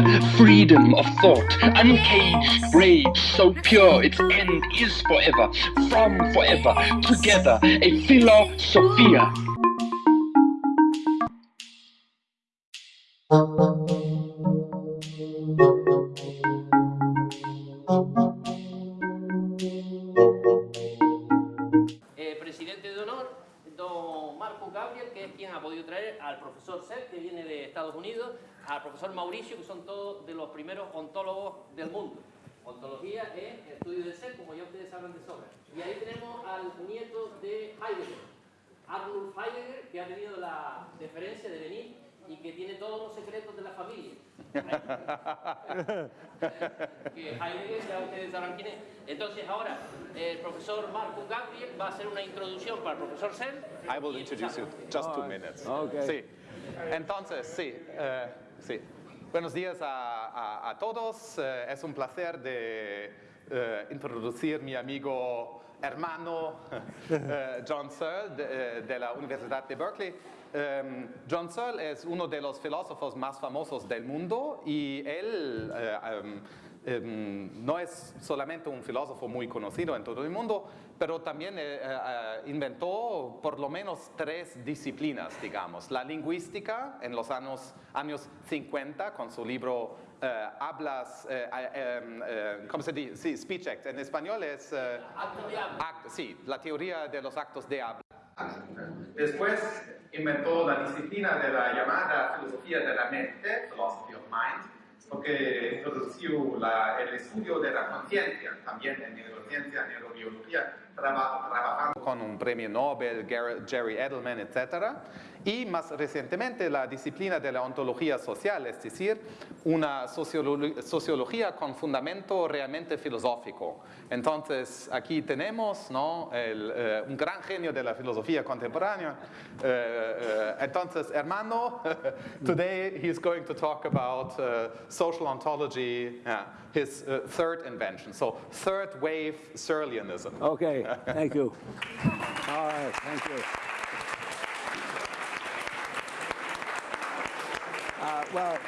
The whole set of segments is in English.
the freedom of thought, uncaged rage, so pure its end is forever, from forever, together, a philosophia. De sobra. Y ahí tenemos al nieto de Heidegger, Arnulf Heidegger, que ha tenido la deferencia de venir y que tiene todos los secretos de la familia. que Heidegger, ya ustedes sabrán quién es. Entonces ahora el profesor Marco Gabriel va a hacer una introducción para el profesor Sen. I will introduce you just two minutes. Okay. Sí. Entonces, sí, eh, sí. Buenos días a, a- a todos. Eh, es un placer de eh, introducir mi amigo hermano eh, John Searle de, eh, de la Universidad de Berkeley. Em, John Searle es uno de los filósofos más famosos del mundo y él eh, em, em, no es solamente un filósofo muy conocido en todo el mundo, pero también eh, inventó por lo menos tres disciplinas, digamos. La lingüística en los años, años 50 con su libro Hablas, eh, eh, em, eh, ¿cómo se dice? Sí, Speech Act. En español es... eh, Acto de habla. act- sí, la teoría de los actos de habla. Después inventó la disciplina de la llamada filosofía de la mente, philosophy of mind, porque introdujo la- el estudio de la conciencia, también en neurociencia, neurobiología, traba- trabajando con un premio Nobel, Jerry Edelman, etc. Y más recientemente la disciplina de la ontología social, es decir, una sociolo- sociología con fundamento realmente filosófico. Entonces, aquí tenemos ¿no? El, eh, un gran genio de la filosofía contemporánea. Eh, eh, entonces, hermano, today he's going to talk about uh, social ontology, yeah, his uh, third invention. So, third wave Searleanism. Okay, thank you. All right, thank you. Well,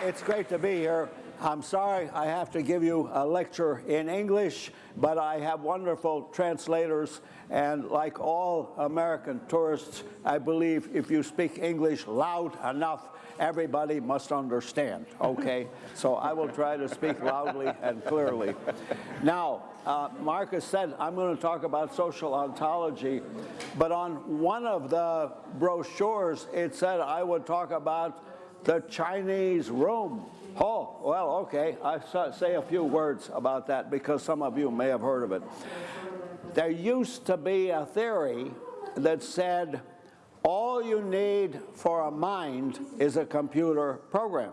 it's great to be here. I'm sorry I have to give you a lecture in English, but I have wonderful translators, and like all American tourists, I believe if you speak English loud enough, everybody must understand, okay? so I will try to speak loudly and clearly. Now, uh, Markus said I'm going to talk about social ontology, but on one of the brochures it said I would talk about the Chinese room. Oh, well, okay. I say a few words about that because some of you may have heard of it. There used to be a theory that said all you need for a mind is a computer program.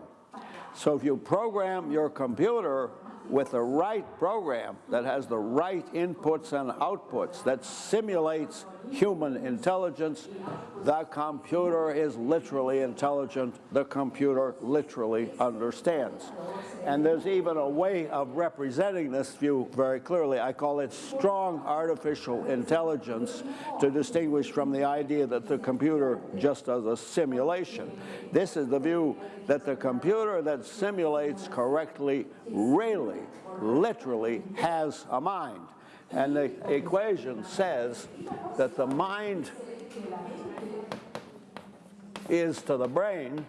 So if you program your computer with the right program that has the right inputs and outputs that simulates human intelligence, the computer is literally intelligent. The computer literally understands. And there's even a way of representing this view very clearly. I call it strong artificial intelligence to distinguish from the idea that the computer just does a simulation. This is the view that the computer that simulates correctly really, literally has a mind. And the equation says that the mind is to the brain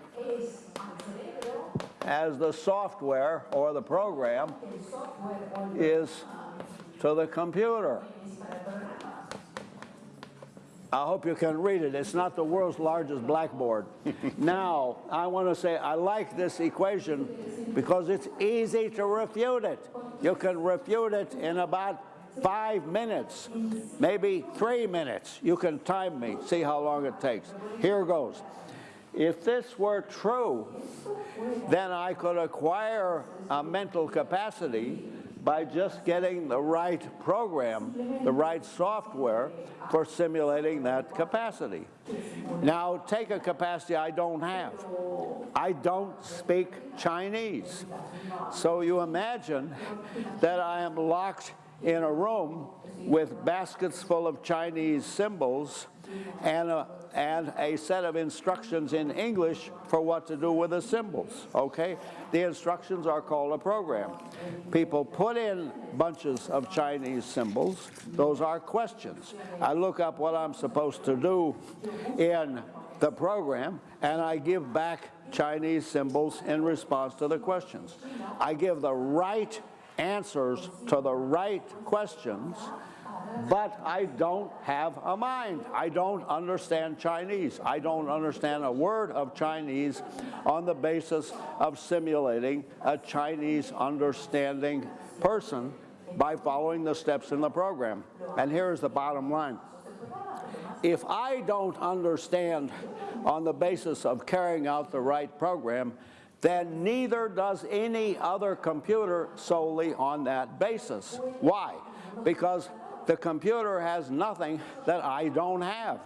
as the software or the program is to the computer. I hope you can read it. It's not the world's largest blackboard. now, I want to say I like this equation because it's easy to refute it. You can refute it in about five minutes, maybe three minutes. You can time me, see how long it takes. Here goes. If this were true, then I could acquire a mental capacity by just getting the right program, the right software for simulating that capacity. Now, take a capacity I don't have. I don't speak Chinese. So you imagine that I am locked in a room with baskets full of Chinese symbols and a, and a set of instructions in English for what to do with the symbols, okay? The instructions are called a program. People put in bunches of Chinese symbols. Those are questions. I look up what I'm supposed to do in the program, and I give back Chinese symbols in response to the questions. I give the right answers to the right questions, but I don't have a mind. I don't understand Chinese. I don't understand a word of Chinese on the basis of simulating a Chinese understanding person by following the steps in the program. And here's the bottom line. If I don't understand on the basis of carrying out the right program, then neither does any other computer solely on that basis. Why? Because the computer has nothing that I don't have.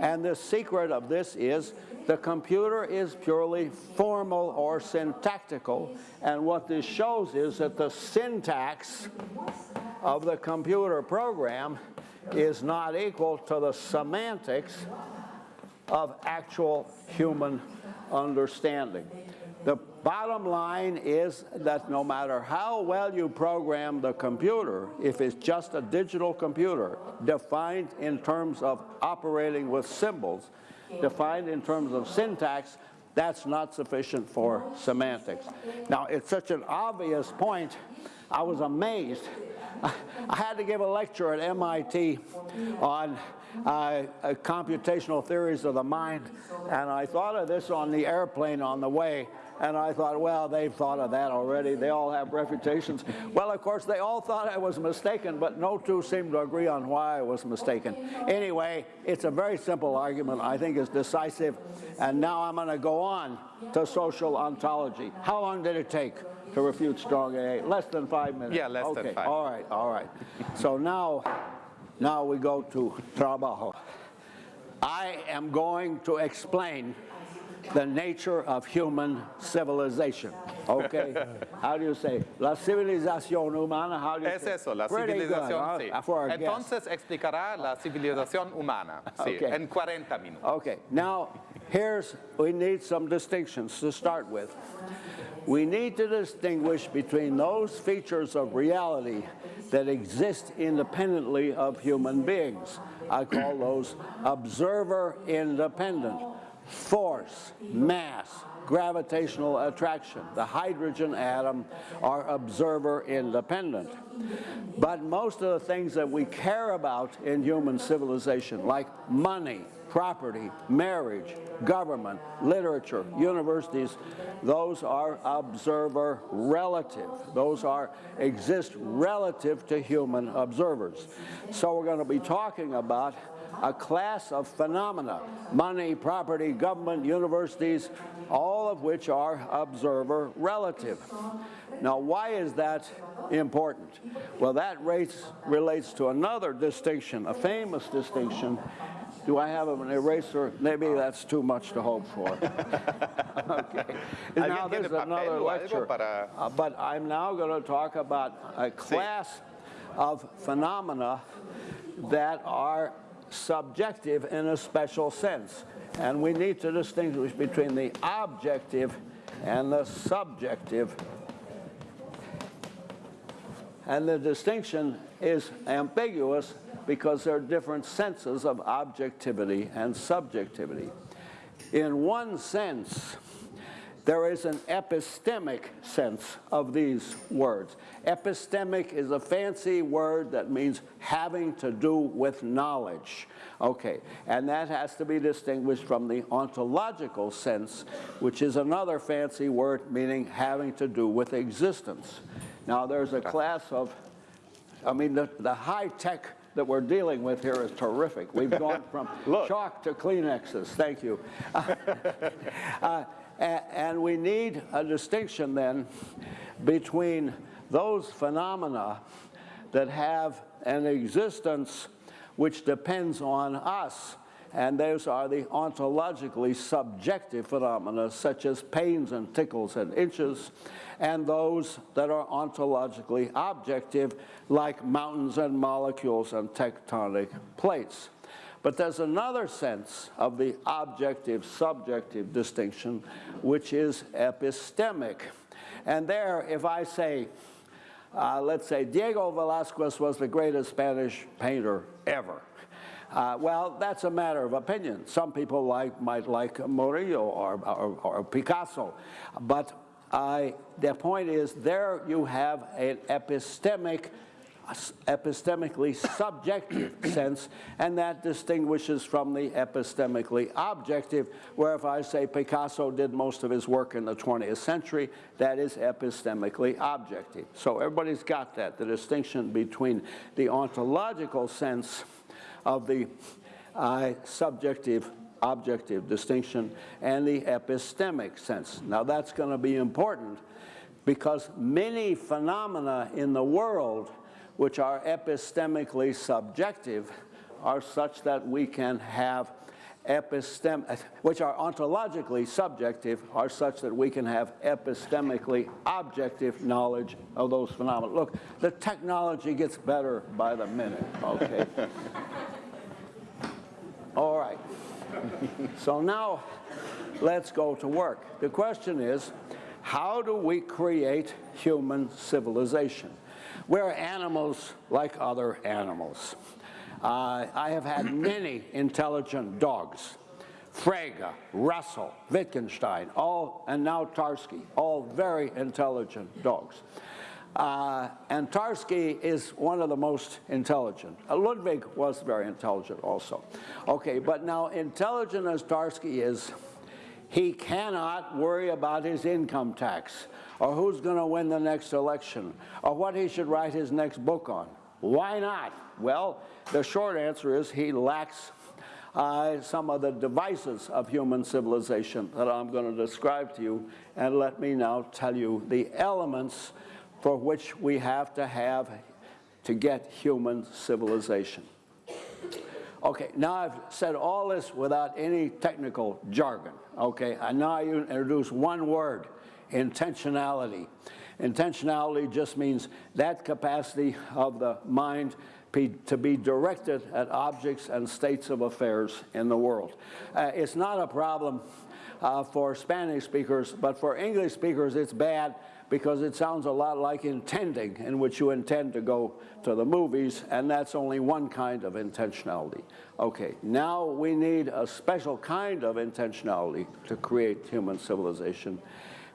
And the secret of this is the computer is purely formal or syntactical. And what this shows is that the syntax of the computer program is not equal to the semantics of actual human understanding. The bottom line is that no matter how well you program the computer, if it's just a digital computer defined in terms of operating with symbols, defined in terms of syntax, that's not sufficient for semantics. Now, it's such an obvious point, I was amazed I had to give a lecture at MIT on uh, computational theories of the mind, and I thought of this on the airplane on the way, and I thought, well, they've thought of that already. They all have reputations. Well, of course, they all thought I was mistaken, but no two seemed to agree on why I was mistaken. Anyway, it's a very simple argument. I think it's decisive. And now I'm going to go on to social ontology. How long did it take? to refute strong AI? Less than five minutes? Yeah, less okay. than five. All right, all right. so now, now we go to trabajo. I am going to explain the nature of human civilization. Okay? How do you say? La civilización humana, how do you es say? eso, la Pretty civilización, good, sí. huh? For our Entonces explicará la civilización humana, sí, Okay. en 40 minutos. Okay, now here's, we need some distinctions to start with. We need to distinguish between those features of reality that exist independently of human beings. I call those observer independent. Force, mass, gravitational attraction, the hydrogen atom are observer independent. But most of the things that we care about in human civilization, like money, property, marriage, government, literature, universities, those are observer relative. Those are exist relative to human observers. So we're going to be talking about a class of phenomena, money, property, government, universities, all of which are observer relative. Now, why is that important? Well, that rates, relates to another distinction, a famous distinction. Do I have an eraser? Maybe that's too much to hope for. okay. Now, there's another lecture. Uh, but I'm now going to talk about a class of phenomena that are subjective in a special sense. And we need to distinguish between the objective and the subjective. And the distinction is ambiguous because there are different senses of objectivity and subjectivity. In one sense, there is an epistemic sense of these words. Epistemic is a fancy word that means having to do with knowledge. Okay, and that has to be distinguished from the ontological sense, which is another fancy word meaning having to do with existence. Now there's a class of, I mean, the, the high tech that we're dealing with here is terrific. We've gone from chalk to Kleenexes. Thank you. Uh, a- and we need a distinction then between those phenomena that have an existence which depends on us and those are the ontologically subjective phenomena such as pains and tickles and inches, and those that are ontologically objective like mountains and molecules and tectonic plates. But there's another sense of the objective-subjective distinction, which is epistemic. And there, if I say, uh, let's say Diego Velazquez was the greatest Spanish painter ever, uh, well, that's a matter of opinion. Some people like, might like Murillo or, or, or Picasso. But I, the point is there you have an epistemic epistemically subjective sense, and that distinguishes from the epistemically objective, where if I say Picasso did most of his work in the 20th century, that is epistemically objective. So everybody's got that, the distinction between the ontological sense of the uh, subjective objective distinction and the epistemic sense. Now that's going to be important because many phenomena in the world which are epistemically subjective are such that we can have epistem which are ontologically subjective are such that we can have epistemically objective knowledge of those phenomena. Look, the technology gets better by the minute, okay? All right. so now let's go to work. The question is, how do we create human civilization? We're animals like other animals. Uh, I have had many intelligent dogs. Frege, Russell, Wittgenstein, all, and now Tarski, all very intelligent dogs. Uh, and Tarski is one of the most intelligent. Uh, Ludwig was very intelligent also. Okay, but now intelligent as Tarski is, he cannot worry about his income tax or who's going to win the next election or what he should write his next book on. Why not? Well, the short answer is he lacks uh, some of the devices of human civilization that I'm going to describe to you. And let me now tell you the elements for which we have to have to get human civilization. Okay, now I've said all this without any technical jargon. Okay, and now I introduce one word, intentionality. Intentionality just means that capacity of the mind to be directed at objects and states of affairs in the world. Uh, it's not a problem uh, for Spanish speakers, but for English speakers it's bad because it sounds a lot like intending, in which you intend to go to the movies, and that's only one kind of intentionality. Okay, now we need a special kind of intentionality to create human civilization.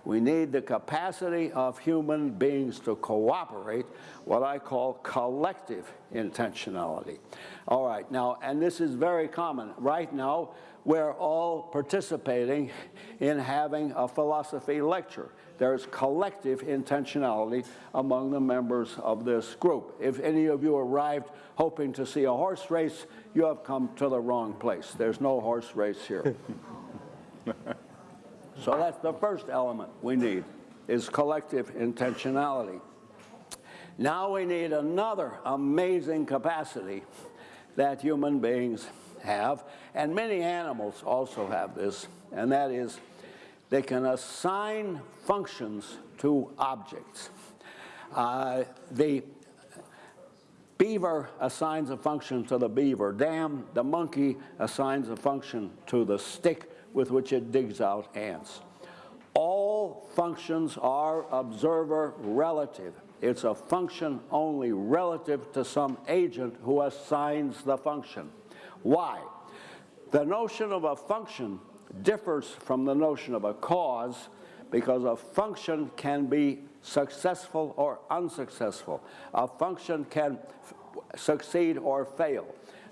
We need the capacity of human beings to cooperate, what I call collective intentionality. All right, now, and this is very common. Right now, we're all participating in having a philosophy lecture there's collective intentionality among the members of this group. If any of you arrived hoping to see a horse race, you have come to the wrong place. There's no horse race here. so that's the first element we need, is collective intentionality. Now we need another amazing capacity that human beings have, and many animals also have this, and that is they can assign functions to objects. Uh, the beaver assigns a function to the beaver dam. The monkey assigns a function to the stick with which it digs out ants. All functions are observer relative. It's a function only relative to some agent who assigns the function. Why? The notion of a function differs from the notion of a cause because a function can be successful or unsuccessful. A function can succeed or fail.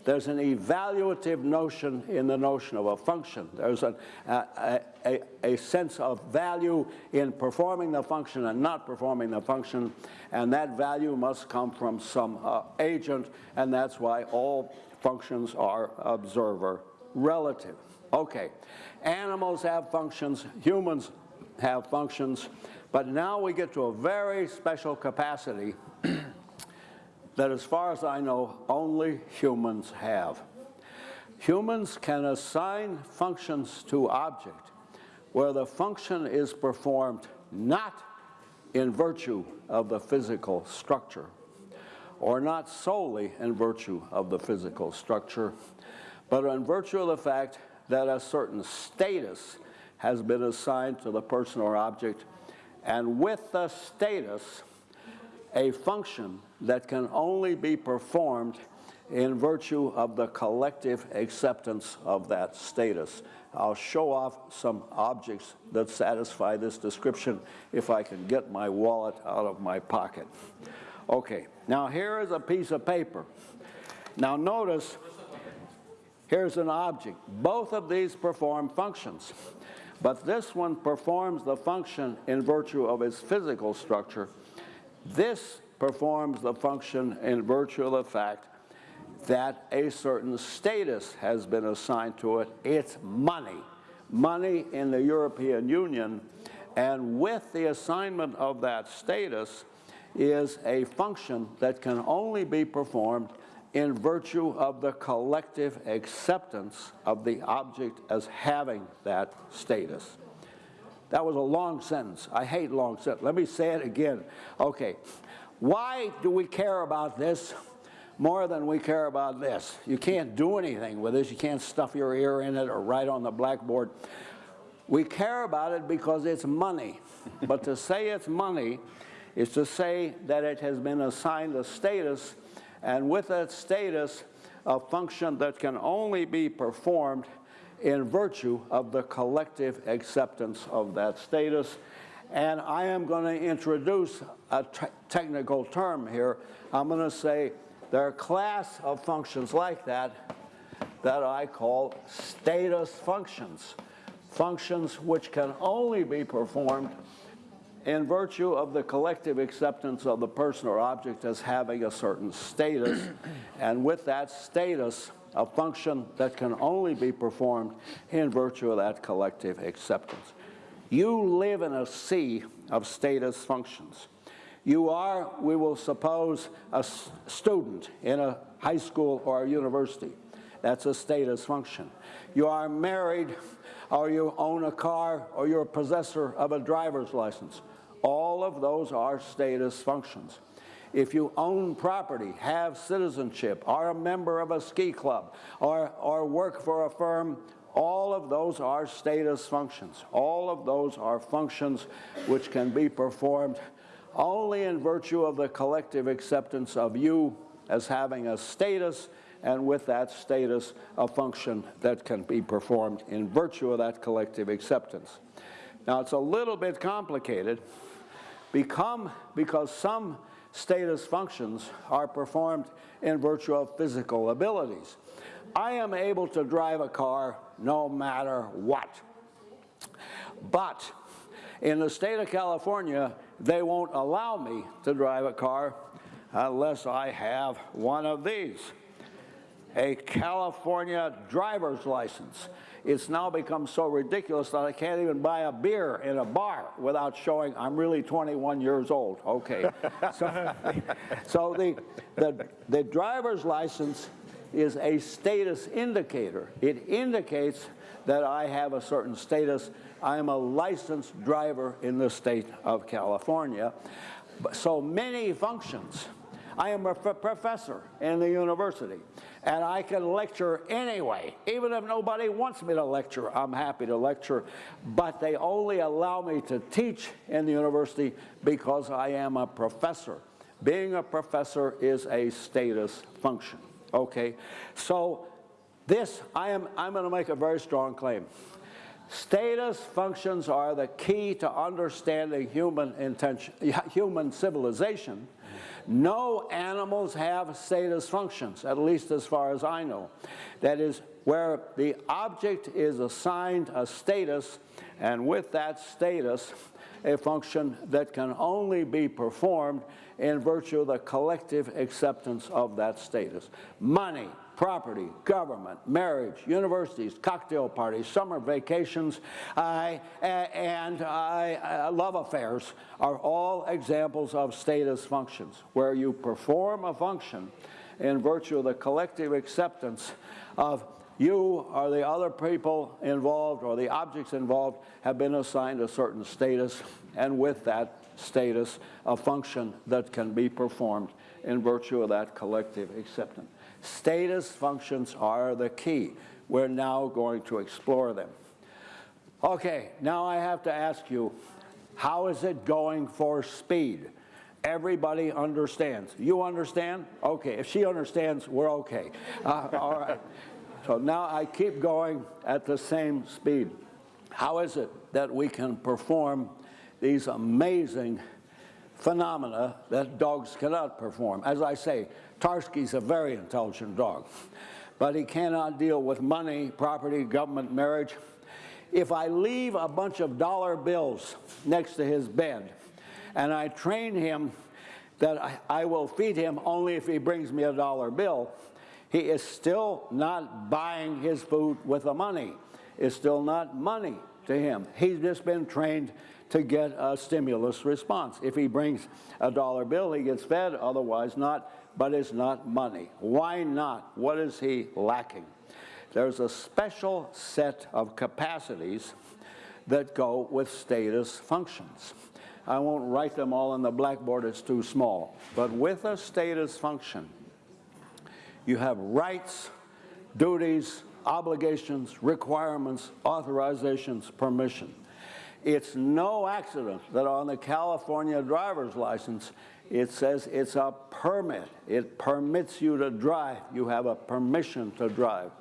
There's an evaluative notion in the notion of a function. There's an, a, a, a, sense of value in performing the function and not performing the function, and that value must come from some uh, agent, and that's why all functions are observer relative. Okay, animals have functions, humans have functions, but now we get to a very special capacity that as far as I know, only humans have. Humans can assign functions to object where the function is performed not in virtue of the physical structure, or not solely in virtue of the physical structure, but in virtue of the fact that a certain status has been assigned to the person or object, and with the status, a function that can only be performed in virtue of the collective acceptance of that status. I'll show off some objects that satisfy this description if I can get my wallet out of my pocket. Okay, now here is a piece of paper. Now notice, here's an object. Both of these perform functions, but this one performs the function in virtue of its physical structure. This performs the function in virtue of the fact that a certain status has been assigned to it. It's money. Money in the European Union. And with the assignment of that status is a function that can only be performed in virtue of the collective acceptance of the object as having that status. That was a long sentence. I hate long sentences. Let me say it again. Okay. Why do we care about this? more than we care about this. You can't do anything with this. You can't stuff your ear in it or write on the blackboard. We care about it because it's money. but to say it's money is to say that it has been assigned a status, and with that status, a function that can only be performed in virtue of the collective acceptance of that status. And I am going to introduce a technical term here. I'm going to say there are a class of functions like that that I call status functions. Functions which can only be performed in virtue of the collective acceptance of the person or object as having a certain status, and with that status, a function that can only be performed in virtue of that collective acceptance. You live in a sea of status functions. You are, we will suppose, a student in a high school or a university. That's a status function. You are married, or you own a car, or you're a possessor of a driver's license. All of those are status functions. If you own property, have citizenship, are a member of a ski club, or, or work for a firm, all of those are status functions. All of those are functions which can be performed only in virtue of the collective acceptance of you as having a status and with that status a function that can be performed in virtue of that collective acceptance. Now it's a little bit complicated become, because some status functions are performed in virtue of physical abilities. I am able to drive a car no matter what. But in the state of California, they won't allow me to drive a car unless I have one of these, a California driver's license. It's now become so ridiculous that I can't even buy a beer in a bar without showing I'm really 21 years old. Okay. so, so the, the, the driver's license is a status indicator. It indicates that I have a certain status I am a licensed driver in the state of California. So many functions. I am a professor in the university, and I can lecture anyway. Even if nobody wants me to lecture, I'm happy to lecture, but they only allow me to teach in the university because I am a professor. Being a professor is a status function, okay? So this, I am, I'm gonna make a very strong claim. Status functions are the key to understanding human intention, human civilization. No animals have status functions, at least as far as I know. That is, where the object is assigned a status, and with that status, a function that can only be performed in virtue of the collective acceptance of that status. Money, property, government, marriage, universities, cocktail parties, summer vacations, uh, and uh, love affairs are all examples of status functions, where you perform a function in virtue of the collective acceptance of you or the other people involved or the objects involved have been assigned a certain status, and with that status, a function that can be performed in virtue of that collective acceptance. Status functions are the key. We're now going to explore them. Okay, now I have to ask you, how is it going for speed? Everybody understands. You understand? Okay, if she understands, we're okay. Uh, all right. So now I keep going at the same speed. How is it that we can perform these amazing phenomena that dogs cannot perform? As I say, Tarski's a very intelligent dog, but he cannot deal with money, property, government, marriage. If I leave a bunch of dollar bills next to his bed and I train him that I, I will feed him only if he brings me a dollar bill, he is still not buying his food with the money. It's still not money to him. He's just been trained to get a stimulus response. If he brings a dollar bill, he gets fed, otherwise not, but it's not money. Why not? What is he lacking? There's a special set of capacities that go with status functions. I won't write them all on the blackboard, it's too small. But with a status function, you have rights, duties, obligations, requirements, authorizations, permission. It's no accident that on the California driver's license, it says it's a permit. It permits you to drive. You have a permission to drive.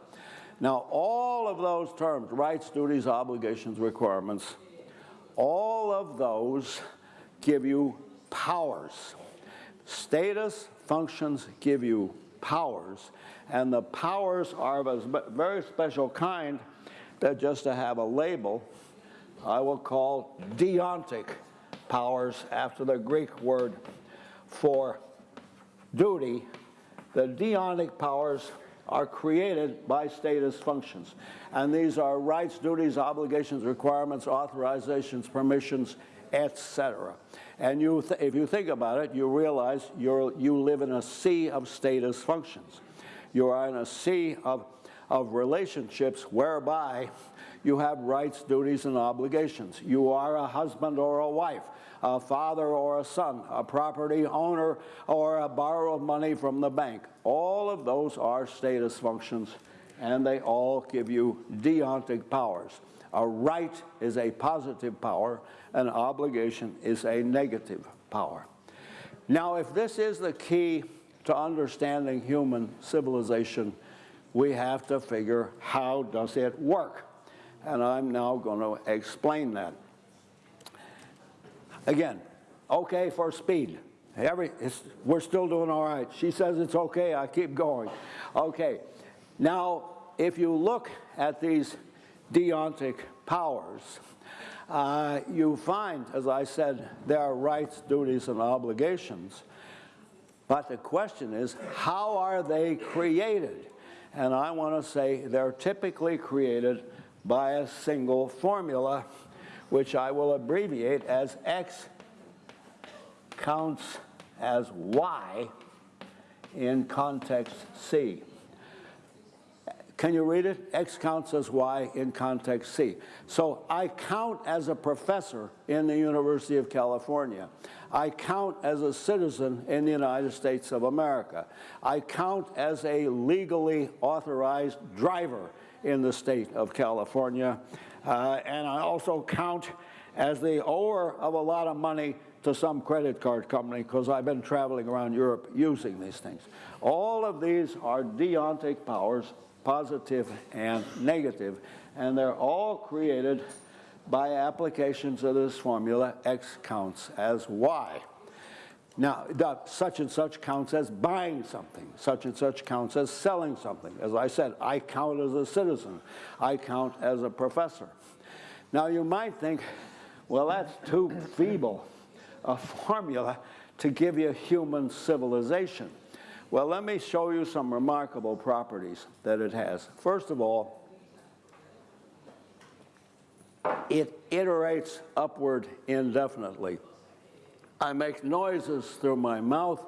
Now, all of those terms, rights, duties, obligations, requirements, all of those give you powers. Status functions give you powers, and the powers are of a very special kind that just to have a label, I will call deontic powers after the Greek word for duty. The deontic powers are created by status functions. And these are rights, duties, obligations, requirements, authorizations, permissions, etc. And you if you think about it, you realize you you live in a sea of status functions. You are in a sea of, of relationships whereby you have rights, duties, and obligations. You are a husband or a wife, a father or a son, a property owner, or a borrower of money from the bank. All of those are status functions, and they all give you deontic powers. A right is a positive power, an obligation is a negative power. Now, if this is the key to understanding human civilization, we have to figure how does it work? And I'm now going to explain that. Again, okay for speed. Every, we're still doing all right. She says it's okay, I keep going. Okay, now if you look at these deontic powers, uh, you find, as I said, there are rights, duties, and obligations. But the question is, how are they created? And I want to say they're typically created by a single formula, which I will abbreviate as X counts as Y in context C. Can you read it? X counts as Y in context C. So I count as a professor in the University of California. I count as a citizen in the United States of America. I count as a legally authorized driver in the state of California. Uh, and I also count as the owner of a lot of money to some credit card company because I've been traveling around Europe using these things. All of these are deontic powers positive and negative, and they're all created by applications of this formula, x counts as y. Now, such and such counts as buying something. Such and such counts as selling something. As I said, I count as a citizen. I count as a professor. Now, you might think, well, that's too feeble a formula to give you human civilization. Well, let me show you some remarkable properties that it has. First of all, it iterates upward indefinitely. I make noises through my mouth.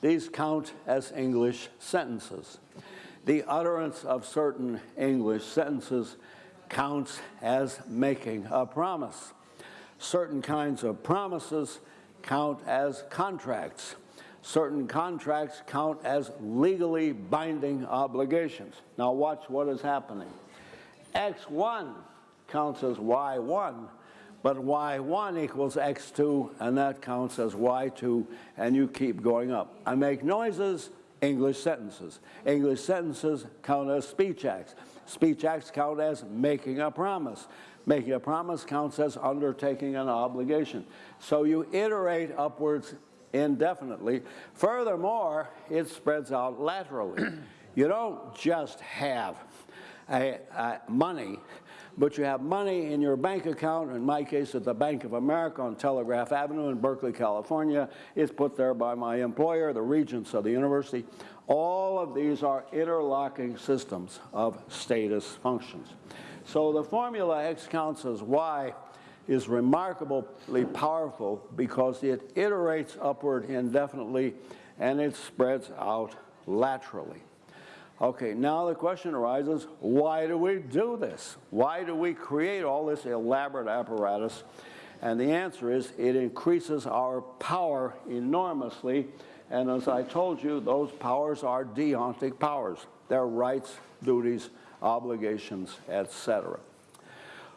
These count as English sentences. the utterance of certain English sentences counts as making a promise. Certain kinds of promises count as contracts. Certain contracts count as legally binding obligations. Now watch what is happening. X1 counts as Y1, but Y1 equals X2, and that counts as Y2, and you keep going up. I make noises, English sentences. English sentences count as speech acts. Speech acts count as making a promise. Making a promise counts as undertaking an obligation. So you iterate upwards indefinitely. Furthermore, it spreads out laterally. you don't just have a, a money but you have money in your bank account, in my case at the Bank of America on Telegraph Avenue in Berkeley, California. It's put there by my employer, the regents of the university. All of these are interlocking systems of status functions. So the formula X counts as Y is remarkably powerful because it iterates upward indefinitely and it spreads out laterally. Okay, now the question arises, why do we do this? Why do we create all this elaborate apparatus? And the answer is it increases our power enormously. And as I told you, those powers are deontic powers. They're rights, duties, obligations, etc.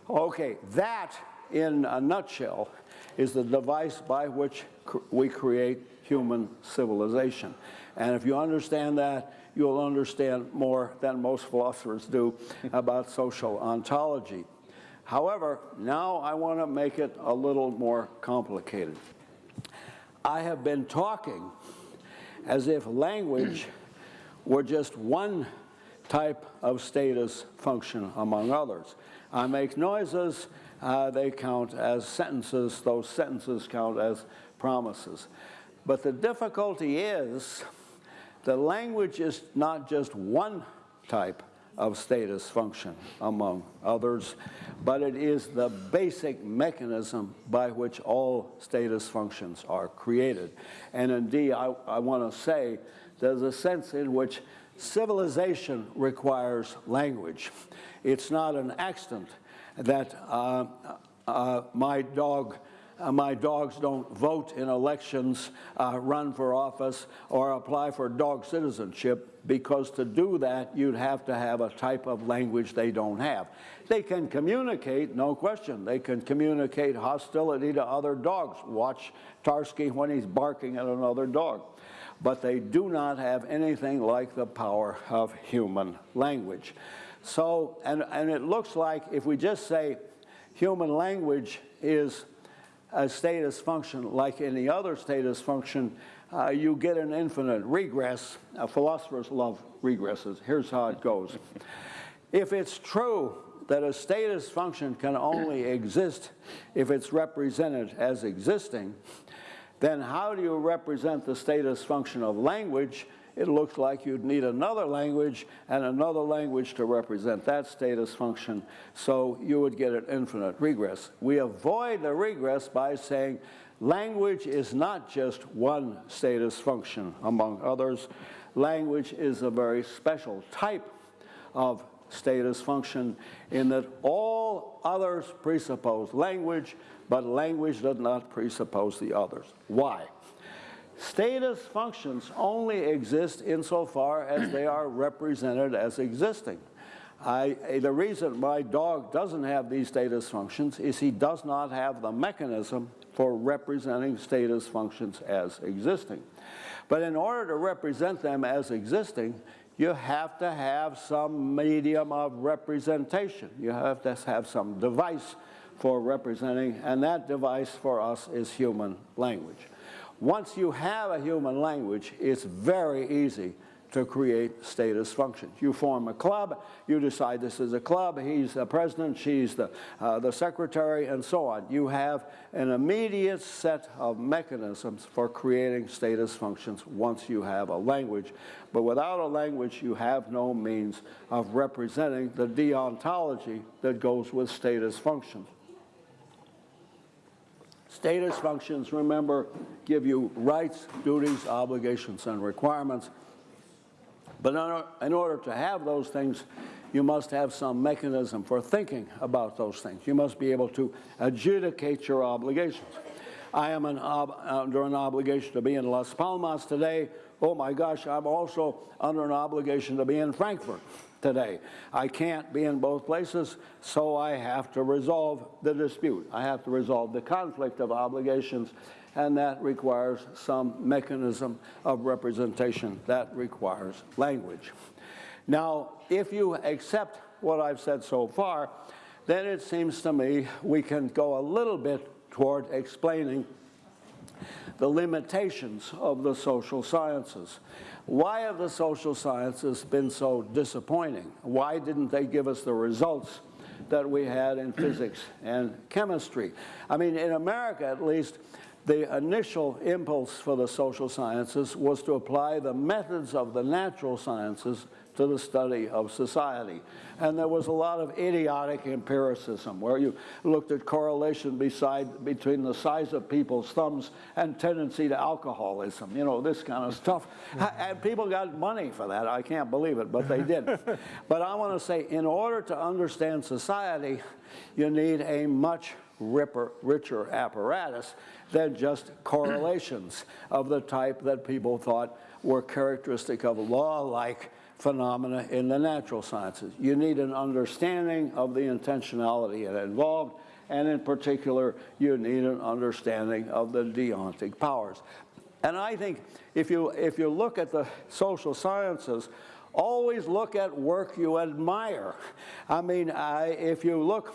Okay, that in a nutshell is the device by which cr we create human civilization. And if you understand that, you'll understand more than most philosophers do about social ontology. However, now I want to make it a little more complicated. I have been talking as if language were just one type of status function among others. I make noises, uh, they count as sentences, those sentences count as promises. But the difficulty is the language is not just one type of status function among others, but it is the basic mechanism by which all status functions are created. And indeed, I, I want to say there's a sense in which civilization requires language. It's not an accident that uh, uh, my dog uh, my dogs don't vote in elections, uh, run for office, or apply for dog citizenship, because to do that, you'd have to have a type of language they don't have. They can communicate, no question. They can communicate hostility to other dogs. Watch Tarski when he's barking at another dog. But they do not have anything like the power of human language. So, and, and it looks like if we just say human language is a status function like any other status function, uh, you get an infinite regress. Uh, philosophers love regresses. Here's how it goes. If it's true that a status function can only exist if it's represented as existing, then how do you represent the status function of language it looks like you'd need another language and another language to represent that status function, so you would get an infinite regress. We avoid the regress by saying language is not just one status function among others. Language is a very special type of status function in that all others presuppose language, but language does not presuppose the others. Why? Status functions only exist insofar as they are represented as existing. I, the reason my dog doesn't have these status functions is he does not have the mechanism for representing status functions as existing. But in order to represent them as existing, you have to have some medium of representation. You have to have some device for representing, and that device for us is human language. Once you have a human language, it's very easy to create status functions. You form a club, you decide this is a club, he's the president, she's the, uh, the secretary, and so on. You have an immediate set of mechanisms for creating status functions once you have a language. But without a language, you have no means of representing the deontology that goes with status functions. Status functions, remember, give you rights, duties, obligations, and requirements. But in order, to have those things, you must have some mechanism for thinking about those things. You must be able to adjudicate your obligations. I am an under an obligation to be in Las Palmas today. Oh my gosh, I'm also under an obligation to be in Frankfurt today. I can't be in both places, so I have to resolve the dispute. I have to resolve the conflict of obligations, and that requires some mechanism of representation. That requires language. Now, if you accept what I've said so far, then it seems to me we can go a little bit toward explaining the limitations of the social sciences. Why have the social sciences been so disappointing? Why didn't they give us the results that we had in physics and chemistry? I mean, in America at least, the initial impulse for the social sciences was to apply the methods of the natural sciences to the study of society. And there was a lot of idiotic empiricism where you looked at correlation beside, between the size of people's thumbs and tendency to alcoholism, you know, this kind of stuff. And people got money for that. I can't believe it, but they did. but I want to say, in order to understand society, you need a much ripper, richer apparatus than just correlations of the type that people thought were characteristic of law-like phenomena in the natural sciences. You need an understanding of the intentionality involved, and in particular, you need an understanding of the deontic powers. And I think if you, if you look at the social sciences, always look at work you admire. I mean, uh, if you look,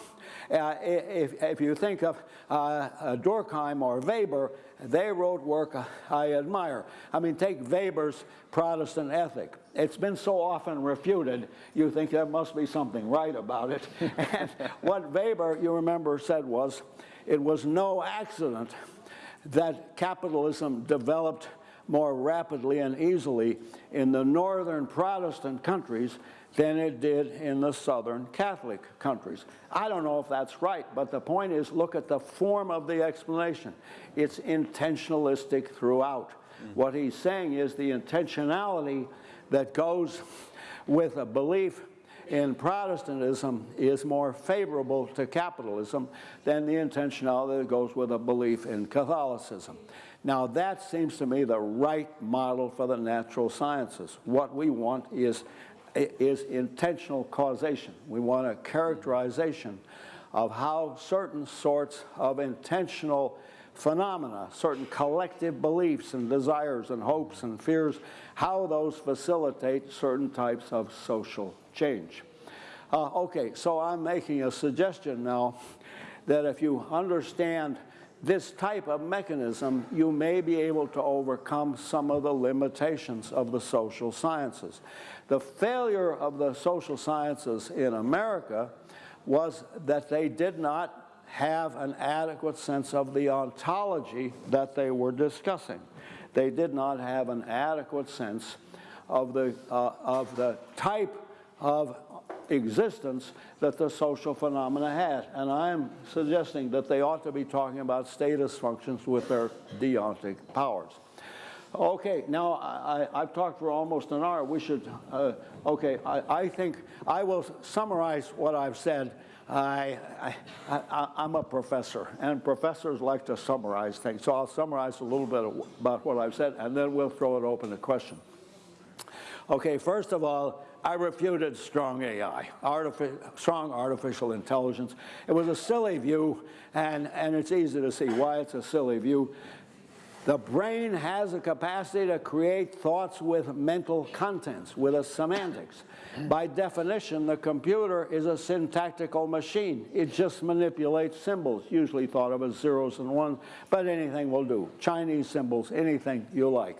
uh, if, if you think of uh, Durkheim or Weber, they wrote work I admire. I mean, take Weber's Protestant ethic. It's been so often refuted, you think there must be something right about it. and what Weber, you remember, said was, it was no accident that capitalism developed more rapidly and easily in the northern Protestant countries than it did in the southern Catholic countries. I don't know if that's right, but the point is look at the form of the explanation. It's intentionalistic throughout. Mm -hmm. What he's saying is the intentionality that goes with a belief in Protestantism is more favorable to capitalism than the intentionality that goes with a belief in Catholicism. Now that seems to me the right model for the natural sciences. What we want is, is intentional causation. We want a characterization of how certain sorts of intentional phenomena, certain collective beliefs and desires and hopes and fears, how those facilitate certain types of social change. Uh, okay, so I'm making a suggestion now that if you understand this type of mechanism, you may be able to overcome some of the limitations of the social sciences. The failure of the social sciences in America was that they did not have an adequate sense of the ontology that they were discussing. They did not have an adequate sense of the, uh, of the type of existence that the social phenomena had. And I'm suggesting that they ought to be talking about status functions with their deontic powers. Okay, now I, have talked for almost an hour. We should, uh, okay, I, I, think I will summarize what I've said. I, I, am a professor, and professors like to summarize things. So I'll summarize a little bit about what I've said, and then we'll throw it open to question. Okay, first of all, I refuted strong AI, artific strong artificial intelligence. It was a silly view, and, and it's easy to see why it's a silly view. The brain has a capacity to create thoughts with mental contents, with a semantics. By definition, the computer is a syntactical machine. It just manipulates symbols, usually thought of as zeros and ones, but anything will do. Chinese symbols, anything you like.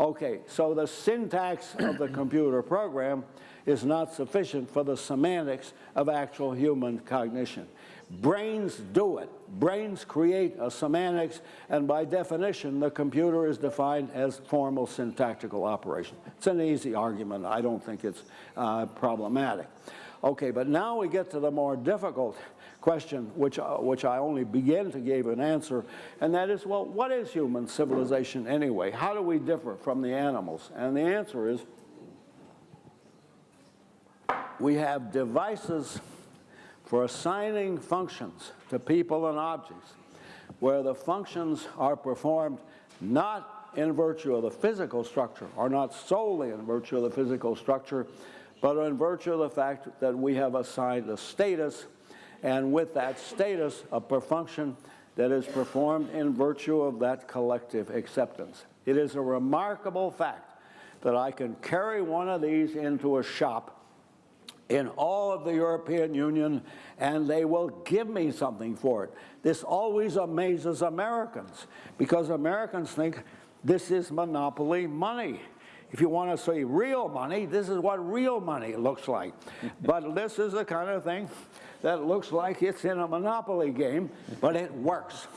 Okay, so the syntax of the computer program is not sufficient for the semantics of actual human cognition. Brains do it. Brains create a semantics, and by definition, the computer is defined as formal syntactical operation. It's an easy argument. I don't think it's uh, problematic. Okay, but now we get to the more difficult question, which, uh, which I only begin to give an answer, and that is, well, what is human civilization anyway? How do we differ from the animals? And the answer is, we have devices for assigning functions to people and objects where the functions are performed not in virtue of the physical structure, or not solely in virtue of the physical structure, but in virtue of the fact that we have assigned a status, and with that status, a function that is performed in virtue of that collective acceptance. It is a remarkable fact that I can carry one of these into a shop in all of the European Union and they will give me something for it. This always amazes Americans because Americans think this is monopoly money. If you want to say real money, this is what real money looks like. but this is the kind of thing that looks like it's in a monopoly game, but it works.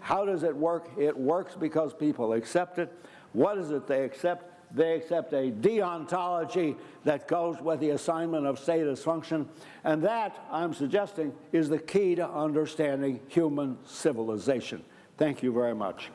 How does it work? It works because people accept it. What is it they accept? They accept a deontology that goes with the assignment of status function. And that, I'm suggesting, is the key to understanding human civilization. Thank you very much.